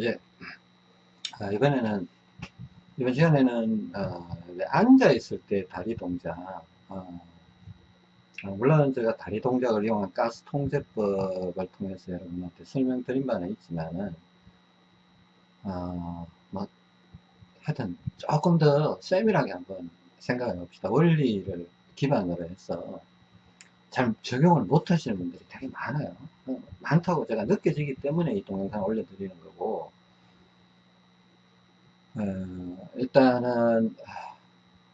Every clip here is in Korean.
예. 아, 이번에는, 이번 시간에는, 어, 앉아 있을 때 다리 동작, 어, 어, 물론 제가 다리 동작을 이용한 가스 통제법을 통해서 여러분한테 설명드린 바는 있지만은, 어, 뭐, 하여튼 조금 더 세밀하게 한번 생각해 봅시다. 원리를 기반으로 해서 잘 적용을 못 하시는 분들이 되게 많아요. 어, 많다고 제가 느껴지기 때문에 이 동영상 올려드리는 거고, 어, 일단은, 아,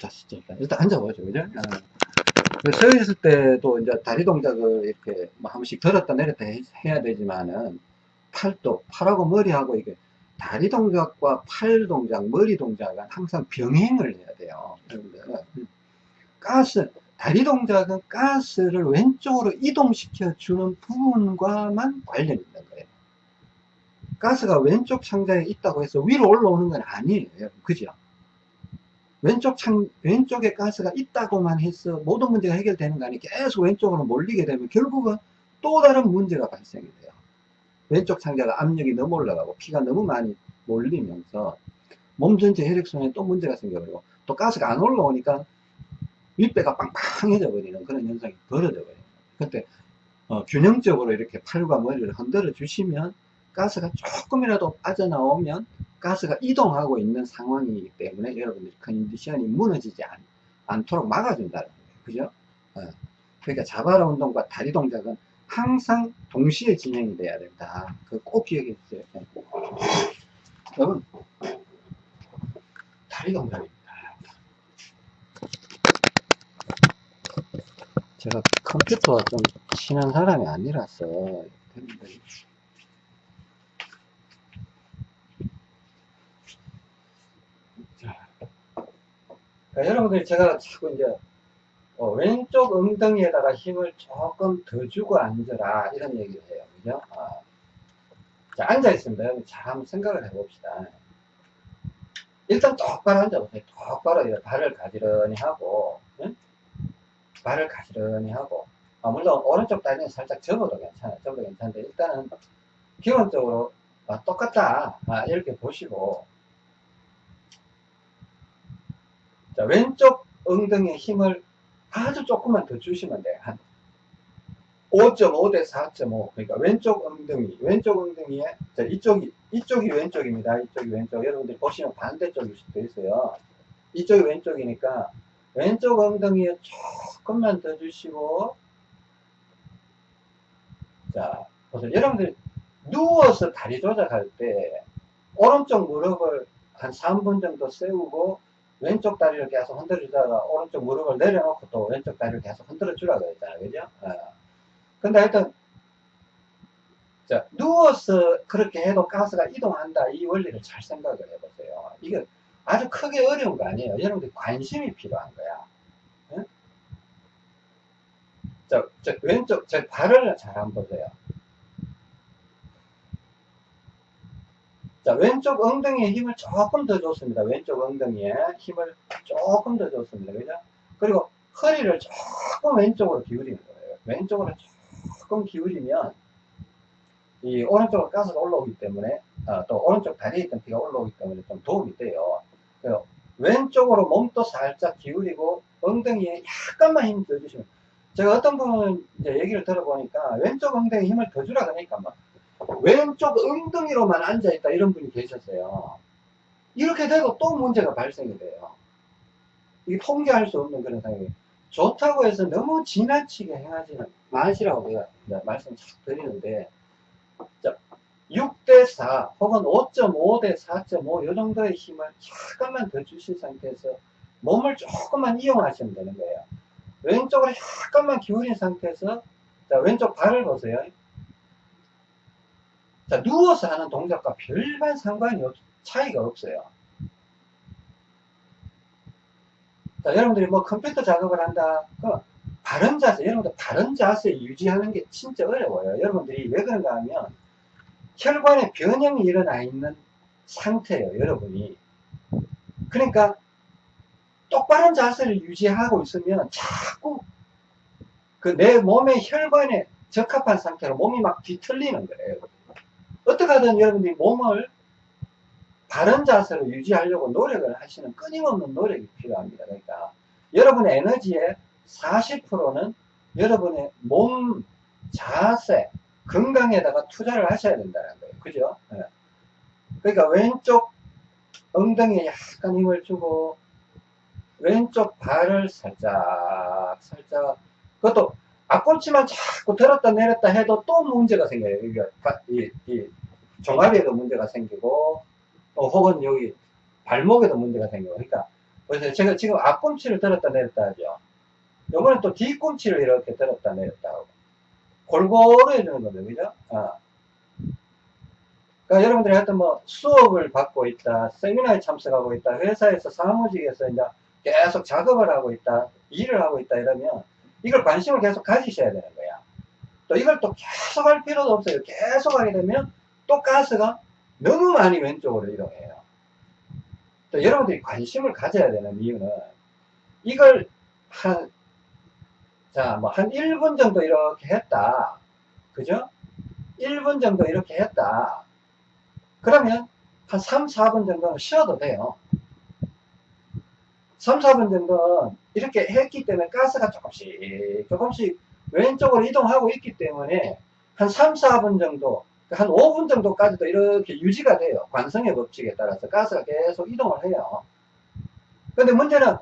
자, 일단, 일단 앉아보죠. 그죠? 어, 서 있을 때도 이제 다리 동작을 이렇게 뭐 한 번씩 들었다 내렸다 해, 해야 되지만은, 팔도, 팔하고 머리하고 이게 다리 동작과 팔 동작, 머리 동작은 항상 병행을 해야 돼요. 여러분들. 가스, 다리 동작은 가스를 왼쪽으로 이동시켜 주는 부분과만 관련이. 가스가 왼쪽 창자에 있다고 해서 위로 올라오는 건 아니에요. 그죠? 왼쪽 창, 왼쪽에 가스가 있다고만 해서 모든 문제가 해결되는 거 아니에요. 계속 왼쪽으로 몰리게 되면 결국은 또 다른 문제가 발생이 돼요. 왼쪽 창자가 압력이 너무 올라가고 피가 너무 많이 몰리면서 몸 전체 혈액순환에 또 문제가 생겨버리고 또 가스가 안 올라오니까 윗배가 빵빵해져 버리는 그런 현상이 벌어져 버려요. 그때 어, 균형적으로 이렇게 팔과 머리를 흔들어 주시면 가스가 조금이라도 빠져나오면 가스가 이동하고 있는 상황이기 때문에 여러분들이 컨디션이 무너지지 않, 않도록 막아준다는 거예요. 그죠? 어, 그러니까 자바라 운동과 다리 동작은 항상 동시에 진행이 돼야 된다. 그 꼭 기억해 주세요. 네. 여러분, 다리 동작입니다. 제가 컴퓨터와 좀 친한 사람이 아니라서 그러니까 여러분들이 제가 자꾸 이제 어, 왼쪽 엉덩이에다가 힘을 조금 더 주고 앉아라 이런 얘기를 해요. 그죠? 어. 자 앉아 있습니다. 여러분 잘 한번 생각을 해 봅시다. 일단 똑바로 앉아보세요. 똑바로 발을 가지런히 하고 응? 발을 가지런히 하고. 아, 물론 오른쪽 다리는 살짝 접어도 괜찮아요. 접어도 괜찮은데 일단은 기본적으로 아, 똑같다. 아, 이렇게 보시고 자, 왼쪽 엉덩이에 힘을 아주 조금만 더 주시면 돼요. 한 5.5 대 4.5. 그러니까 왼쪽 엉덩이, 왼쪽 엉덩이에, 자, 이쪽이, 이쪽이 왼쪽입니다. 이쪽이 왼쪽. 여러분들 보시면 반대쪽일 수도 있어요. 이쪽이 왼쪽이니까 왼쪽 엉덩이에 조금만 더 주시고, 자, 보세요. 여러분들 누워서 다리 조작할 때, 오른쪽 무릎을 한 3분 정도 세우고, 왼쪽 다리를 계속 흔들어 주다가 오른쪽 무릎을 내려놓고 또 왼쪽 다리를 계속 흔들어 주라고 했잖아요. 그죠? 어. 근데 하여튼, 자, 누워서 그렇게 해도 가스가 이동한다. 이 원리를 잘 생각을 해보세요. 이게 아주 크게 어려운 거 아니에요. 여러분들 관심이 필요한 거야. 응? 자, 저 왼쪽, 제 발을 잘 한번 보세요. 자, 왼쪽 엉덩이에 힘을 조금 더 줬습니다. 왼쪽 엉덩이에 힘을 조금 더 줬습니다. 그죠? 그리고 허리를 조금 왼쪽으로 기울이는 거예요. 왼쪽으로 조금 기울이면 이 오른쪽으로 가스가 올라오기 때문에 아, 또 오른쪽 다리에 있던 피가 올라오기 때문에 좀 도움이 돼요. 왼쪽으로 몸도 살짝 기울이고 엉덩이에 약간만 힘 더 주시면 제가 어떤 분은 이제 얘기를 들어보니까 왼쪽 엉덩이에 힘을 더 주라 그러니까 막 왼쪽 엉덩이로만 앉아있다 이런 분이 계셨어요. 이렇게 되고 또 문제가 발생이 돼요. 이게 통제할 수 없는 그런 상황이 좋다고 해서 너무 지나치게 행하지는 마시라고 제가 말씀 쫙 드리는데 6대4 혹은 5.5대 4.5 이 정도의 힘을 약간만 더 주신 상태에서 몸을 조금만 이용하시면 되는 거예요. 왼쪽으로 약간만 기울인 상태에서 자, 왼쪽 발을 보세요. 자, 누워서 하는 동작과 별반 상관이 없, 차이가 없어요. 자, 여러분들이 뭐 컴퓨터 작업을 한다. 그 바른 자세, 여러분들 바른 자세 유지하는 게 진짜 어려워요. 여러분들이 왜 그런가 하면 혈관에 변형이 일어나 있는 상태예요, 여러분이. 그러니까 똑바른 자세를 유지하고 있으면 자꾸 그 내 몸의 혈관에 적합한 상태로 몸이 막 뒤틀리는 거예요. 어떻게 하든 여러분들이 몸을 바른 자세로 유지하려고 노력을 하시는 끊임없는 노력이 필요합니다. 그러니까 여러분의 에너지의 40%는 여러분의 몸 자세, 건강에다가 투자를 하셔야 된다는 거예요. 그죠? 예. 그러니까 왼쪽 엉덩이에 약간 힘을 주고 왼쪽 발을 살짝 살짝 그것도 앞꿈치만 자꾸 들었다 내렸다 해도 또 문제가 생겨요. 이게 이, 이 종아리에도 문제가 생기고 또 혹은 여기 발목에도 문제가 생기고 그러니까 그래서 제가 지금 앞꿈치를 들었다 내렸다 하죠. 요번에 또 뒤꿈치를 이렇게 들었다 내렸다 하고 골고루 해주는 거죠. 그죠? 어. 그러니까 여러분들이 하여튼 뭐 수업을 받고 있다, 세미나에 참석하고 있다, 회사에서 사무직에서 이제 계속 작업을 하고 있다, 일을 하고 있다 이러면 이걸 관심을 계속 가지셔야 되는 거야. 또 이걸 또 계속 할 필요도 없어요. 계속 하게 되면 또 가스가 너무 많이 왼쪽으로 이동해요. 또 여러분들이 관심을 가져야 되는 이유는 이걸 한, 자, 뭐 한 1분 정도 이렇게 했다. 그죠? 1분 정도 이렇게 했다. 그러면 한 3, 4분 정도는 쉬어도 돼요. 3, 4분 정도는 이렇게 했기 때문에 가스가 조금씩 조금씩 왼쪽으로 이동하고 있기 때문에 한 3, 4분 정도 한 5분 정도까지도 이렇게 유지가 돼요. 관성의 법칙에 따라서 가스가 계속 이동을 해요. 근데 문제는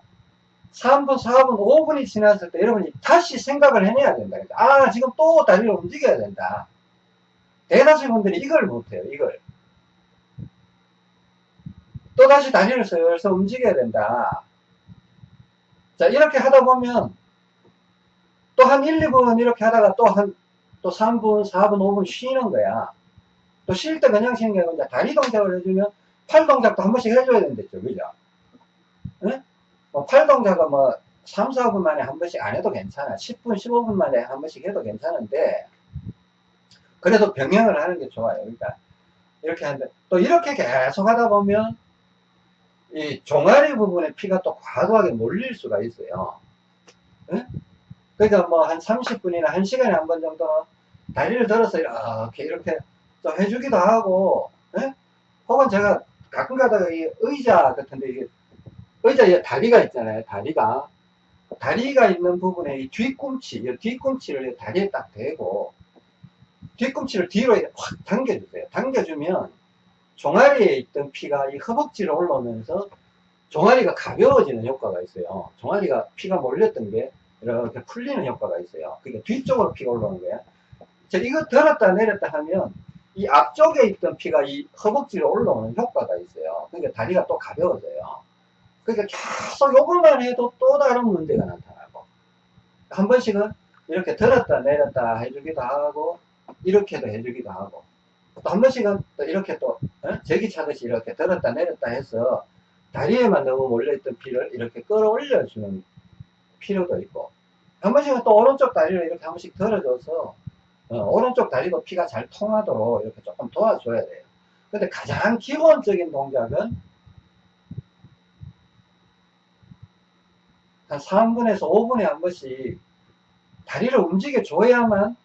3분, 4분, 5분이 지났을 때 여러분이 다시 생각을 해내야 된다. 아, 지금 또 다리를 움직여야 된다. 대다수 분들이 이걸 못해요, 이걸. 또 다시 다리를 슬슬 움직여야 된다. 자, 이렇게 하다 보면 또 한 1, 2분 이렇게 하다가 또 한, 또 3분, 4분, 5분 쉬는 거야. 또 쉴 때 그냥 쉬는 게 아니라 다리 동작을 해주면 팔 동작도 한 번씩 해줘야 된댔죠. 그죠? 응? 뭐, 팔 동작은 뭐, 3, 4분 만에 한 번씩 안 해도 괜찮아. 10분, 15분 만에 한 번씩 해도 괜찮은데, 그래도 병행을 하는 게 좋아요. 그러니까, 이렇게 하는데, 또 이렇게 계속 하다 보면, 이 종아리 부분에 피가 또 과도하게 몰릴 수가 있어요. 응? 그러니까 뭐 한 30분이나 1시간에 한 번 정도는 다리를 들어서 이렇게, 이렇게 또 해주기도 하고, 응? 혹은 제가 가끔 가다가 이 의자 같은데 의자에 다리가 있잖아요. 다리가. 다리가 있는 부분에 이 뒤꿈치, 이 뒤꿈치를 다리에 딱 대고, 뒤꿈치를 뒤로 확 당겨주세요. 당겨주면, 종아리에 있던 피가 이 허벅지로 올라오면서, 종아리가 가벼워지는 효과가 있어요. 종아리가 피가 몰렸던 게, 이렇게 풀리는 효과가 있어요. 그러니까 뒤쪽으로 피가 올라오는 거야. 자, 이거 들었다 내렸다 하면, 이 앞쪽에 있던 피가 이 허벅지로 올라오는 효과가 있어요. 그러니까 다리가 또 가벼워져요. 그러니까 계속 요것만 해도 또 다른 문제가 나타나고 한 번씩은 이렇게 들었다 내렸다 해주기도 하고 이렇게도 해주기도 하고 또 한 번씩은 또 이렇게 또 어? 제기 차듯이 이렇게 들었다 내렸다 해서 다리에만 너무 몰려있던 피를 이렇게 끌어올려 주는 필요도 있고 한 번씩은 또 오른쪽 다리를 이렇게 한 번씩 들어줘서 어, 오른쪽 다리도 피가 잘 통하도록 이렇게 조금 도와줘야 돼요 근데 가장 기본적인 동작은 한 3분에서 5분에 한 번씩 다리를 움직여 줘야만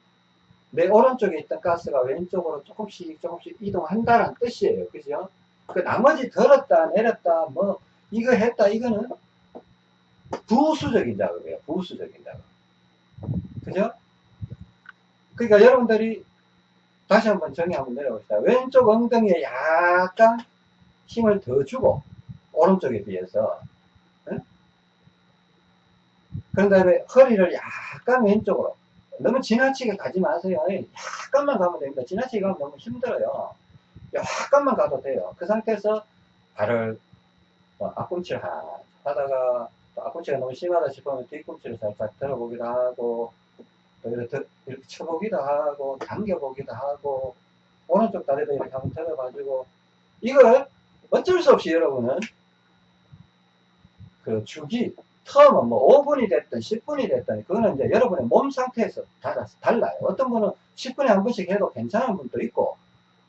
내 오른쪽에 있던 가스가 왼쪽으로 조금씩 조금씩 이동한다는 뜻이에요. 그죠? 그 나머지 들었다 내렸다 뭐 이거 했다 이거는 부수적인 작업이에요. 부수적인 작업. 그죠? 그러니까 여러분들이 다시 한번 정의 한번 내려봅시다. 왼쪽 엉덩이에 약간 힘을 더 주고 오른쪽에 비해서 그런 다음에 허리를 약간 왼쪽으로 너무 지나치게 가지 마세요. 약간만 가면 됩니다. 지나치게 가면 너무 힘들어요. 약간만 가도 돼요. 그 상태에서 발을 뭐 앞꿈치를 하다가 앞꿈치가 너무 심하다 싶으면 뒤꿈치를 살짝 들어보기도 하고 또 이렇게, 이렇게 쳐보기도 하고 당겨보기도 하고 오른쪽 다리도 이렇게 한번 들어봐주고 이걸 어쩔 수 없이 여러분은 그 주기 텀은 뭐 5분이 됐든 10분이 됐든 그거는 이제 여러분의 몸 상태에서 달라서 달라요. 어떤 분은 10분에 한 번씩 해도 괜찮은 분도 있고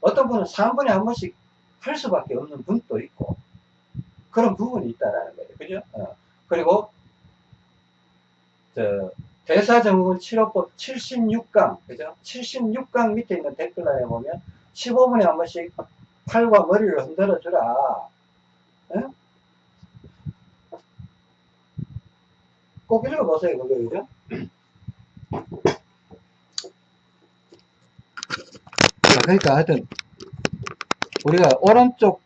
어떤 분은 3분에 한 번씩 할 수밖에 없는 분도 있고 그런 부분이 있다라는 거예요. 그죠? 어. 그리고 저 대사증후군 치료법 76강 그죠? 76강 밑에 있는 댓글란에 보면 15분에 한 번씩 팔과 머리를 흔들어 주라. 예? 꼭 읽어보세요, 그거, 그죠? 자, 그러니까 하여튼, 우리가 오른쪽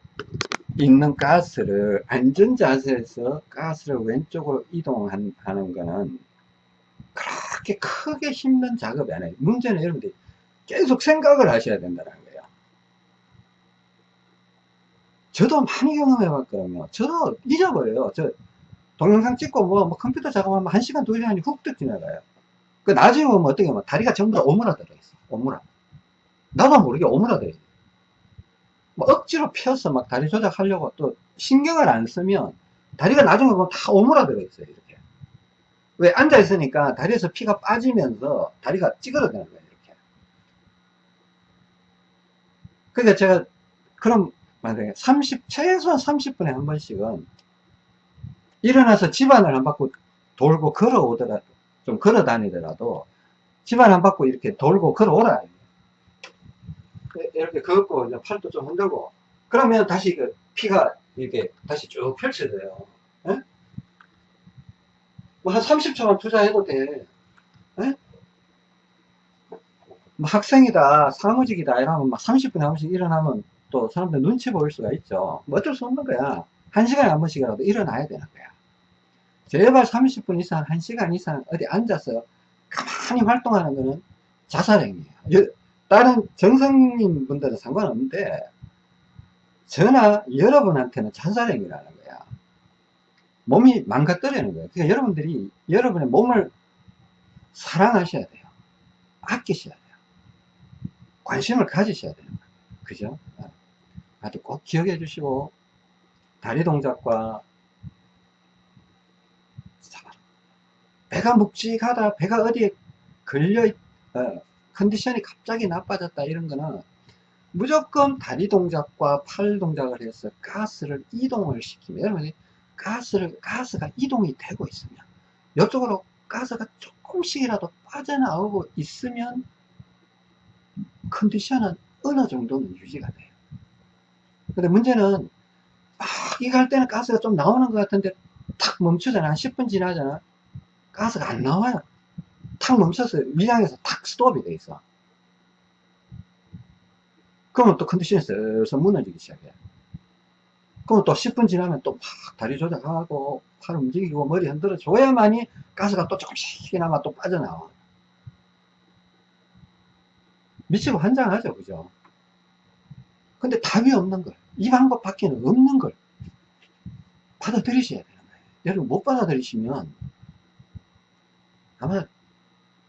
있는 가스를 안전 자세에서 가스를 왼쪽으로 이동하는 거는 그렇게 크게 힘든 작업이 아니에요. 문제는 여러분들이 계속 생각을 하셔야 된다는 거예요. 저도 많이 경험해 봤거든요. 저도 잊어버려요. 저 동영상 찍고 뭐, 뭐 컴퓨터 작업하면 1시간, 2시간이 훅 지나가요. 그 나중에 보면 어떻게 보면 다리가 전부 다 오므라들어 있어. 오므라. 나도 모르게 오므라들어 있어. 뭐 억지로 펴서 막 다리 조작하려고 또 신경을 안 쓰면 다리가 나중에 보면 다 오므라들어 있어요. 왜 앉아 있으니까 다리에서 피가 빠지면서 다리가 찌그러드는 거예요. 이렇게. 그러니까 제가 그럼 만약에 30 최소한 30분에 한 번씩은 일어나서 집안을 한 바퀴 돌고 걸어오더라도 좀 걸어 다니더라도 집안 한 바퀴 이렇게 돌고 걸어오라 이렇게 걷고 팔도 좀 흔들고 그러면 다시 그 피가 이렇게 다시 쭉 펼쳐져요 예? 뭐 한 30초만 투자해도 돼. 예? 뭐 학생이다 사무직이다 이러면 막 30분에 한 번씩 일어나면 또 사람들 눈치 보일 수가 있죠. 뭐 어쩔 수 없는 거야. 한 시간에 한 번씩이라도 일어나야 되는 거야. 제발 30분 이상 1시간 이상 어디 앉아서 가만히 활동하는 거는 자살행위예요 다른 정상인 분들은 상관없는데 저나 여러분한테는 자살행위라는 거야 몸이 망가뜨리는 거예요. 그러니까 여러분들이 여러분의 몸을 사랑하셔야 돼요. 아끼셔야 돼요. 관심을 가지셔야 거예요. 그죠? 아주 꼭 기억해 주시고 다리 동작과 배가 묵직하다 배가 어디에 걸려 어, 컨디션이 갑자기 나빠졌다 이런 거는 무조건 다리 동작과 팔 동작을 해서 가스를 이동을 시키면 여러분이 가스를 가스가 이동이 되고 있으면 이쪽으로 가스가 조금씩이라도 빠져나오고 있으면 컨디션은 어느 정도는 유지가 돼요 근데 문제는 막 이갈 때는 가스가 좀 나오는 것 같은데 탁 멈추잖아 한 10분 지나잖아 가스가 안 나와요 탁 멈춰서 위장에서 탁 스톱이 돼 있어. 그러면 또 컨디션이 슬슬 무너지기 시작해. 그럼 또 10분 지나면 또막 다리 조작하고 팔 움직이고 머리 흔들어 줘야만이 가스가 또 조금씩이나마 또 빠져나와. 미치고 환장하죠, 그죠? 근데 답이 없는 걸. 이 방법 밖에는 없는 걸 받아들이셔야 되는 거예요. 여러분 못 받아들이시면 아마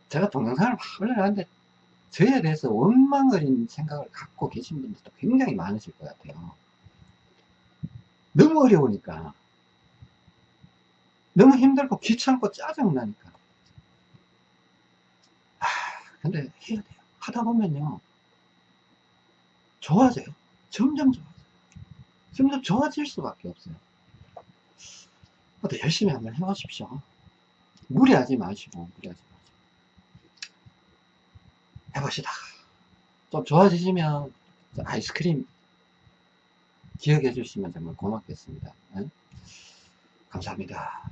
제가 동영상을 막 올려놨는데 저에 대해서 원망어린 생각을 갖고 계신 분들도 굉장히 많으실 것 같아요. 너무 어려우니까 너무 힘들고 귀찮고 짜증나니까 아 근데 해야 돼요. 하다 보면요 좋아져요. 점점 좋아져요. 점점 좋아질 수밖에 없어요. 또 열심히 한번 해보십시오. 무리하지 마시고 무리하지 해봅시다. 좀 좋아지시면 아이스크림 기억해 주시면 정말 고맙겠습니다. 네? 감사합니다.